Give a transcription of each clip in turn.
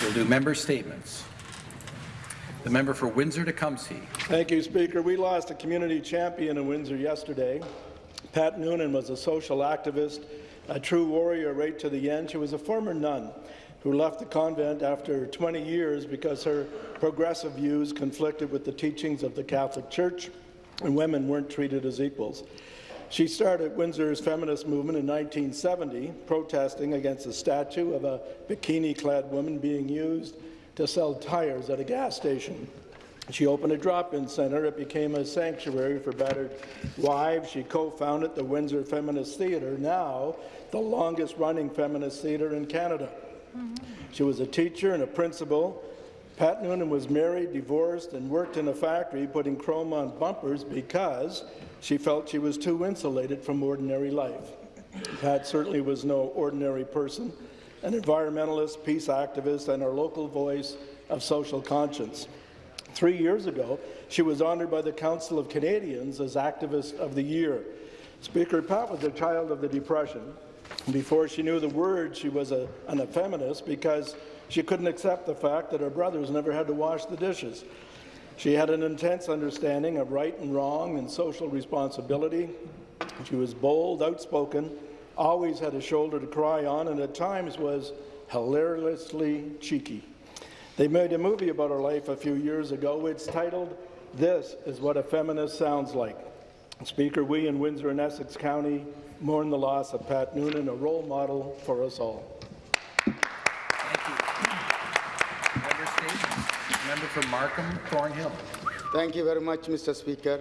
We'll do member statements. The member for Windsor-Tecumseh. Thank you, Speaker. We lost a community champion in Windsor yesterday. Pat Noonan was a social activist, a true warrior right to the end. She was a former nun who left the convent after 20 years because her progressive views conflicted with the teachings of the Catholic Church and women weren't treated as equals. She started Windsor's feminist movement in 1970, protesting against a statue of a bikini-clad woman being used to sell tires at a gas station. She opened a drop-in centre. It became a sanctuary for battered wives. She co-founded the Windsor Feminist Theatre, now the longest-running feminist theatre in Canada. Mm-hmm. She was a teacher and a principal. Pat Noonan was married, divorced, and worked in a factory putting chrome on bumpers because she felt she was too insulated from ordinary life. Pat certainly was no ordinary person, an environmentalist, peace activist, and our local voice of social conscience. Three years ago, she was honoured by the Council of Canadians as Activist of the Year. Speaker, Pat was a child of the Depression. Before she knew the word, she was a, an, a feminist because she couldn't accept the fact that her brothers never had to wash the dishes. She had an intense understanding of right and wrong and social responsibility. She was bold, outspoken, always had a shoulder to cry on, and at times was hilariously cheeky. They made a movie about her life a few years ago. It's titled, This is What a Feminist Sounds Like. Speaker, we in Windsor and Essex County mourn the loss of Pat Noonan, a role model for us all. Member statements. Member for Markham Thornhill. Thank you very much, Mr. Speaker.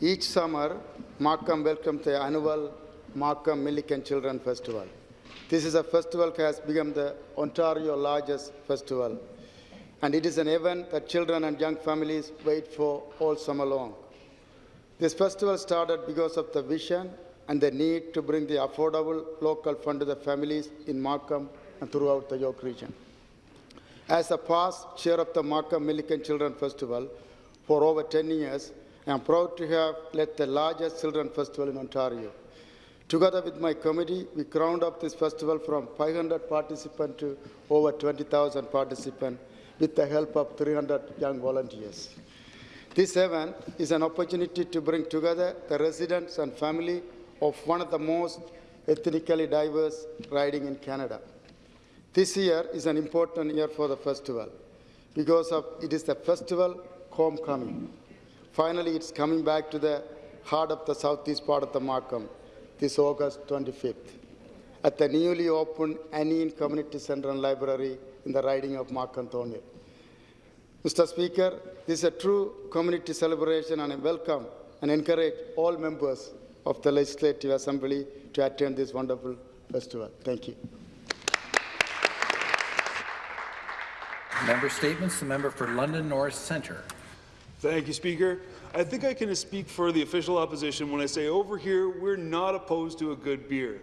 Each summer, Markham welcomes the annual Markham Milliken Children Festival. This is a festival that has become the Ontario largest festival, and it is an event that children and young families wait for all summer long. This festival started because of the vision and the need to bring the affordable local fund to the families in Markham and throughout the York region. As a past chair of the Markham Milliken Children Festival for over 10 years, I am proud to have led the largest children festival in Ontario. Together with my committee, we crowned up this festival from 500 participants to over 20,000 participants with the help of 300 young volunteers. This event is an opportunity to bring together the residents and family of one of the most ethnically diverse riding in Canada. This year is an important year for the festival because of it is the festival homecoming. Finally, it's coming back to the heart of the southeast part of the Markham this August 25th at the newly opened Aaniin Community Center and Library in the riding of Markham Thornhill. Mr. Speaker, this is a true community celebration and I welcome and encourage all members of the Legislative Assembly to attend this wonderful festival. Thank you. Member statements. The member for London North Centre. Thank you, Speaker. I think I can speak for the official opposition when I say over here we're not opposed to a good beer,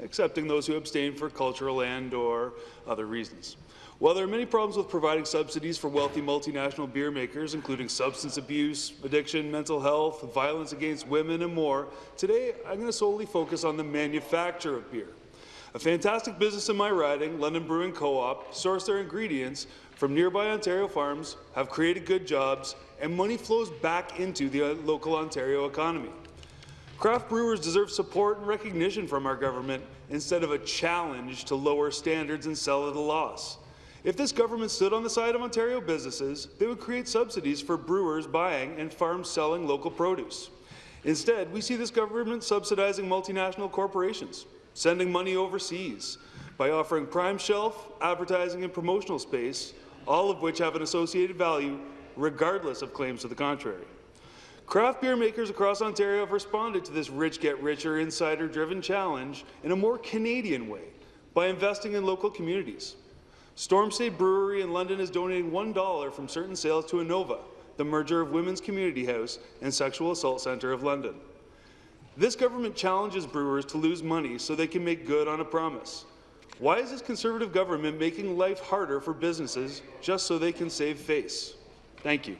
excepting those who abstain for cultural and or other reasons. While there are many problems with providing subsidies for wealthy multinational beer makers, including substance abuse, addiction, mental health, violence against women, and more, today I'm going to solely focus on the manufacture of beer. A fantastic business in my riding, London Brewing Co-op, source their ingredients from nearby Ontario farms, have created good jobs, and money flows back into the uh, local Ontario economy. Craft brewers deserve support and recognition from our government instead of a challenge to lower standards and sell at a loss. If this government stood on the side of Ontario businesses, they would create subsidies for brewers buying and farms selling local produce. Instead, we see this government subsidizing multinational corporations, sending money overseas, by offering prime shelf, advertising and promotional space, all of which have an associated value regardless of claims to the contrary. Craft beer makers across Ontario have responded to this rich-get-richer, insider-driven challenge in a more Canadian way by investing in local communities. Storm Stayed Brewery in London is donating $1 from certain sales to Anova, the merger of Women's Community House and Sexual Assault Centre of London. This government challenges brewers to lose money so they can make good on a promise. Why is this Conservative government making life harder for businesses just so they can save face? Thank you.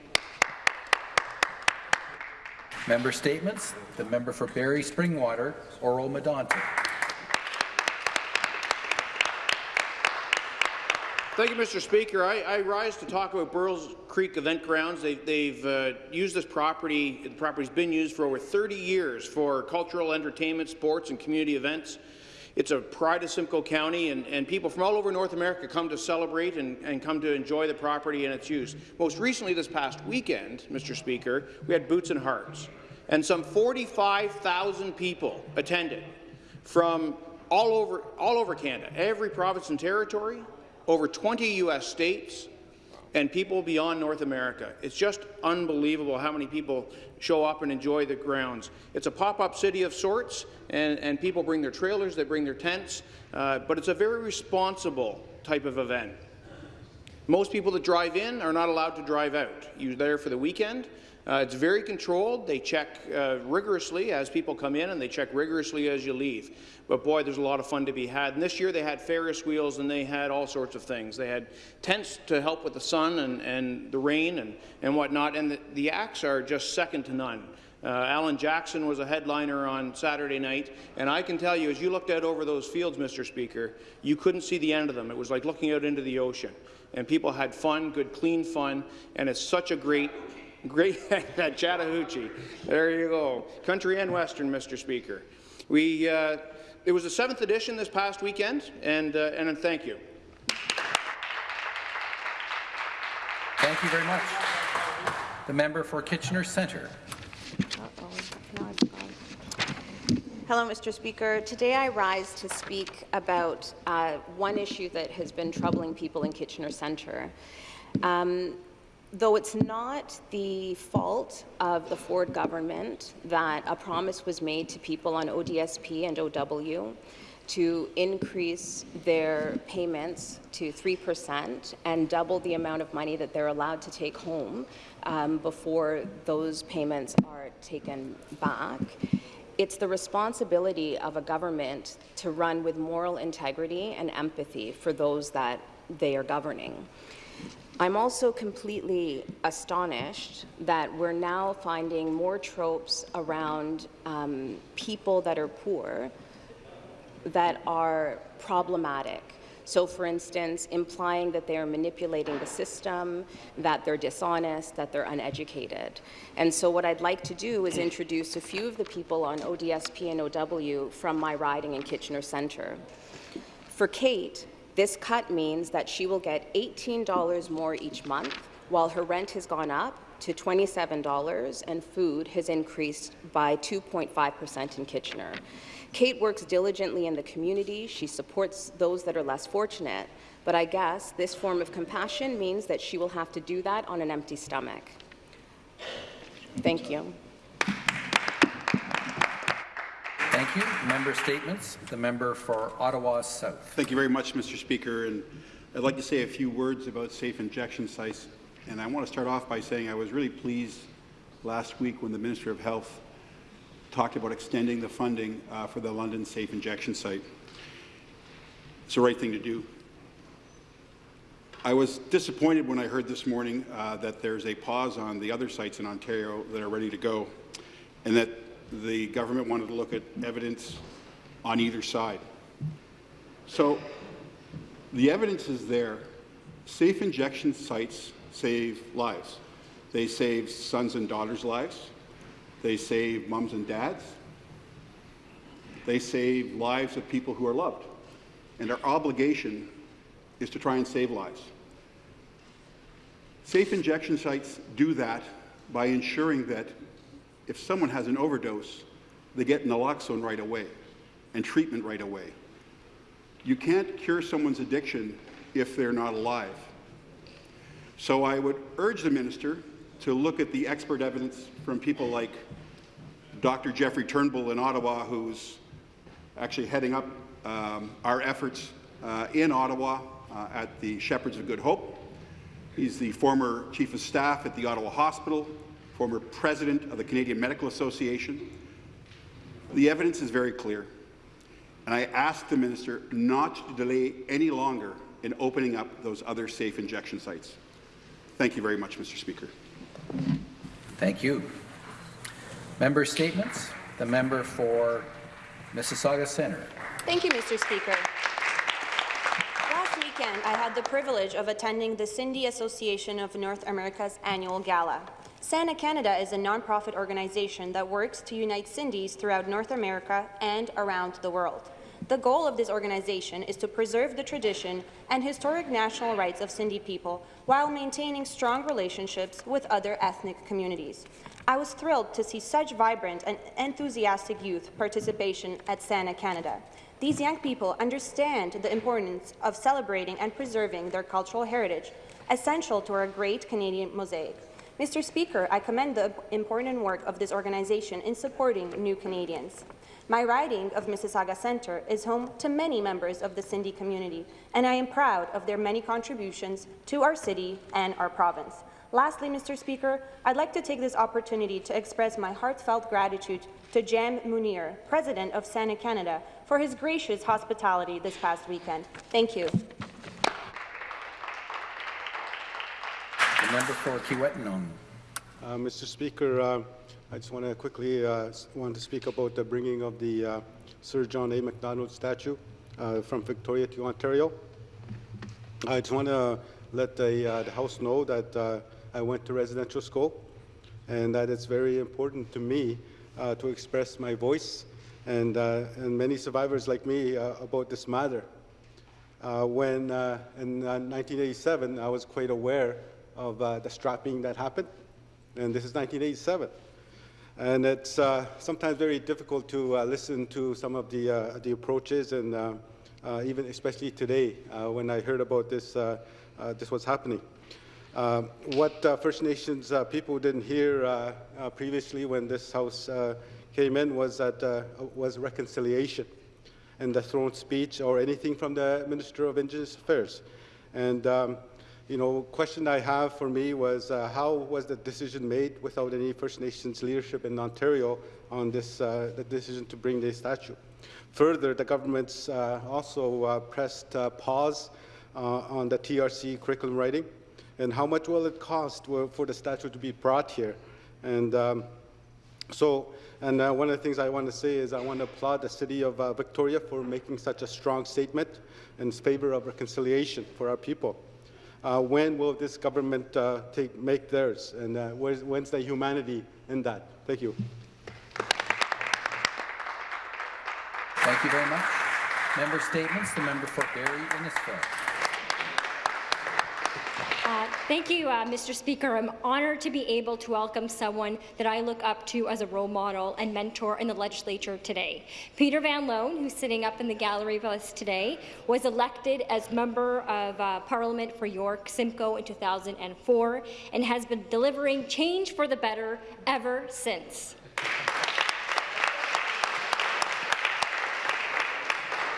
Member statements. The member for Barrie Springwater, Oro Medonte. Thank you, Mr. Speaker. I, I rise to talk about Burl's Creek Event Grounds. They, they've uh, used this property. The property's been used for over 30 years for cultural, entertainment, sports, and community events. It's a pride of Simcoe County, and, and people from all over North America come to celebrate and, and come to enjoy the property and its use. Most recently, this past weekend, Mr. Speaker, we had Boots and Hearts, and some 45,000 people attended from all over, all over Canada, every province and territory, over 20 U.S. states, and people beyond North America. It's just unbelievable how many people show up and enjoy the grounds. It's a pop-up city of sorts, and, and people bring their trailers, they bring their tents, uh, but it's a very responsible type of event. Most people that drive in are not allowed to drive out. You're there for the weekend. Uh, it's very controlled. They check uh, rigorously as people come in, and they check rigorously as you leave. But boy, there's a lot of fun to be had. And this year they had Ferris wheels and they had all sorts of things. They had tents to help with the sun and, and the rain and, and whatnot. And the, the acts are just second to none. Uh, Alan Jackson was a headliner on Saturday night, and I can tell you, as you looked out over those fields, Mr. Speaker, you couldn't see the end of them. It was like looking out into the ocean. And people had fun, good, clean fun, and it's such a great Great at Chattahoochee. There you go. Country and Western, Mr. Speaker. We, uh, it was the seventh edition this past weekend, and, uh, and thank you. Thank you very much. The member for Kitchener Centre. Uh-oh, now it's gone. Hello, Mr. Speaker. Today I rise to speak about uh, one issue that has been troubling people in Kitchener Centre. Um, though it's not the fault of the Ford government that a promise was made to people on ODSP and OW to increase their payments to 3% and double the amount of money that they're allowed to take home um, before those payments are taken back. It's the responsibility of a government to run with moral integrity and empathy for those that they are governing. I'm also completely astonished that we're now finding more tropes around um, people that are poor that are problematic. So, for instance, implying that they are manipulating the system, that they're dishonest, that they're uneducated. And so what I'd like to do is introduce a few of the people on ODSP and OW from my riding in Kitchener Centre. For Kate, this cut means that she will get $18 more each month, while her rent has gone up to $27 and food has increased by 2.5% in Kitchener. Kate works diligently in the community. She supports those that are less fortunate. But I guess this form of compassion means that she will have to do that on an empty stomach. Thank you. Thank you. Member statements. The member for Ottawa South. Thank you very much, Mr. Speaker. And I'd like to say a few words about safe injection sites. And I want to start off by saying I was really pleased last week when the Minister of Health talked about extending the funding uh, for the London Safe Injection Site. It's the right thing to do. I was disappointed when I heard this morning uh, that there's a pause on the other sites in Ontario that are ready to go, and that the government wanted to look at evidence on either side. So the evidence is there. Safe injection sites save lives. They save sons and daughters' lives. They save moms and dads. They save lives of people who are loved. And our obligation is to try and save lives. Safe injection sites do that by ensuring that if someone has an overdose, they get naloxone right away and treatment right away. You can't cure someone's addiction if they're not alive. So I would urge the minister to look at the expert evidence from people like Dr. Jeffrey Turnbull in Ottawa, who's actually heading up um, our efforts uh, in Ottawa uh, at the Shepherds of Good Hope. He's the former chief of staff at the Ottawa Hospital, former president of the Canadian Medical Association. The evidence is very clear, and I ask the minister not to delay any longer in opening up those other safe injection sites. Thank you very much, Mr. Speaker. Thank you. Member statements. The member for Mississauga Centre. Thank you, Mr. Speaker. Last weekend, I had the privilege of attending the Sindhi Association of North America's annual gala. SANA Canada is a nonprofit organization that works to unite Sindhis throughout North America and around the world. The goal of this organization is to preserve the tradition and historic national rights of Sindhi people while maintaining strong relationships with other ethnic communities. I was thrilled to see such vibrant and enthusiastic youth participation at SANA Canada. These young people understand the importance of celebrating and preserving their cultural heritage, essential to our great Canadian mosaic. Mr. Speaker, I commend the important work of this organization in supporting new Canadians. My riding of Mississauga Centre is home to many members of the Sindhi community, and I am proud of their many contributions to our city and our province. Lastly, Mr. Speaker, I'd like to take this opportunity to express my heartfelt gratitude to Jam Munir, President of SANA Canada, for his gracious hospitality this past weekend. Thank you. Member for. Uh, Mr. Speaker, uh, I just want to quickly uh, want to speak about the bringing of the uh, Sir John A. Macdonald statue uh, from Victoria to Ontario. I just want to let the, uh, the House know that I went to residential school and that it's very important to me to express my voice and, and many survivors like me about this matter. When in uh, 1987, I was quite aware of uh, the strapping that happened, and this is 1987. And it's uh, sometimes very difficult to uh, listen to some of the, uh, the approaches, and uh, uh, even especially today when I heard about this, this was happening. What First Nations people didn't hear previously when this House came in was that was reconciliation and the throne speech or anything from the Minister of Indigenous Affairs. And, um, you know, question I have for me was uh, how was the decision made without any First Nations leadership in Ontario on this, uh, the decision to bring the statue? Further, the government's uh, also uh, pressed uh, pause uh, on the TRC curriculum writing. And how much will it cost for the statue to be brought here? And um, so, and one of the things I want to say is I want to applaud the city of Victoria for making such a strong statement in favor of reconciliation for our people. Uh, when will this government uh, take, make theirs? And uh, where's, when's the humanity in that? Thank you. Thank you very much. Member statements. The member for Barrie Innisfil. Uh, Thank you, uh, Mr. Speaker. I'm honored to be able to welcome someone that I look up to as a role model and mentor in the legislature today. Peter Van Loan, who's sitting up in the gallery with us today, was elected as Member of uh, Parliament for York Simcoe in 2004 and has been delivering change for the better ever since.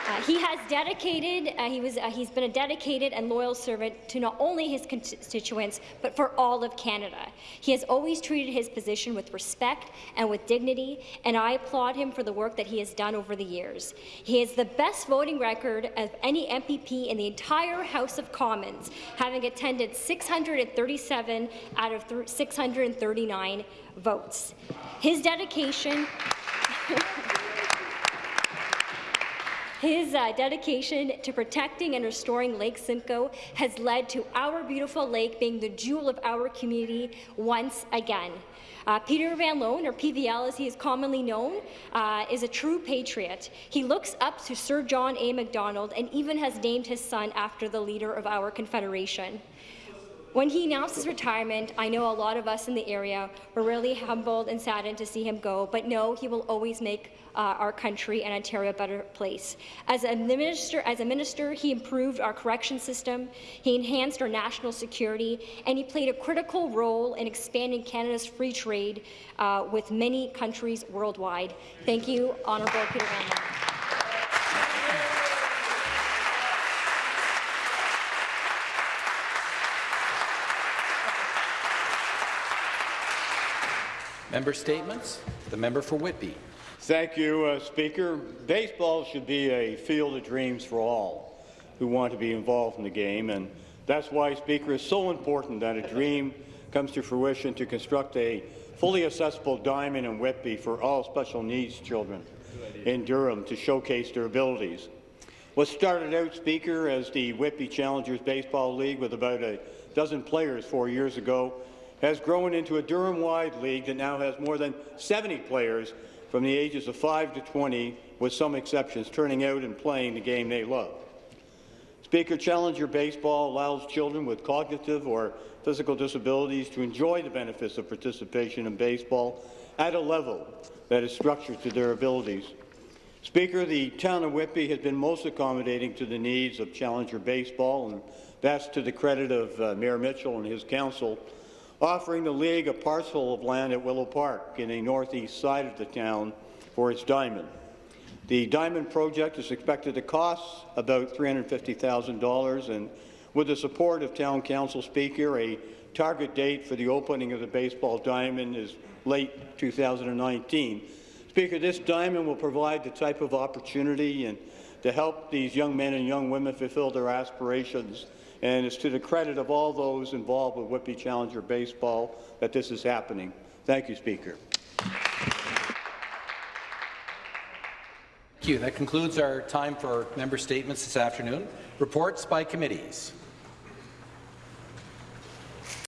Uh, he has dedicated, uh, he was, uh, he's been a dedicated and loyal servant to not only his constituents, but for all of Canada. He has always treated his position with respect and with dignity, and I applaud him for the work that he has done over the years. He has the best voting record of any MPP in the entire House of Commons, having attended 637 out of 639 votes. His dedication His uh, dedication to protecting and restoring Lake Simcoe has led to our beautiful lake being the jewel of our community once again. Uh, Peter Van Loan, or PVL as he is commonly known, uh, is a true patriot. He looks up to Sir John A. Macdonald and even has named his son after the leader of our Confederation. When he announced his retirement, I know a lot of us in the area were really humbled and saddened to see him go, but no, he will always make uh, our country and Ontario a better place. As a minister, as a minister, he improved our correction system, he enhanced our national security, and he played a critical role in expanding Canada's free trade uh, with many countries worldwide. Thank you, Honourable Peter Van Member statements. The member for Whitby. Thank you, uh, Speaker. Baseball should be a field of dreams for all who want to be involved in the game, and that's why, Speaker, it's so important that a dream comes to fruition to construct a fully accessible diamond in Whitby for all special needs children in Durham to showcase their abilities. What started out, Speaker, as the Whitby Challengers Baseball League with about a dozen players four years ago has grown into a Durham-wide league that now has more than 70 players from the ages of 5 to 20, with some exceptions, turning out and playing the game they love. Speaker, Challenger Baseball allows children with cognitive or physical disabilities to enjoy the benefits of participation in baseball at a level that is structured to their abilities. Speaker, the town of Whitby has been most accommodating to the needs of Challenger Baseball, and that's to the credit of uh, Mayor Mitchell and his council, offering the league a parcel of land at Willow Park in the northeast side of the town for its diamond. The diamond project is expected to cost about $350,000, and with the support of Town Council Speaker, a target date for the opening of the baseball diamond is late 2019. Speaker, this diamond will provide the type of opportunity and to help these young men and young women fulfill their aspirations. And it's to the credit of all those involved with Whitby Challenger Baseball that this is happening. Thank you, Speaker. Thank you. That concludes our time for member statements this afternoon. Reports by committees.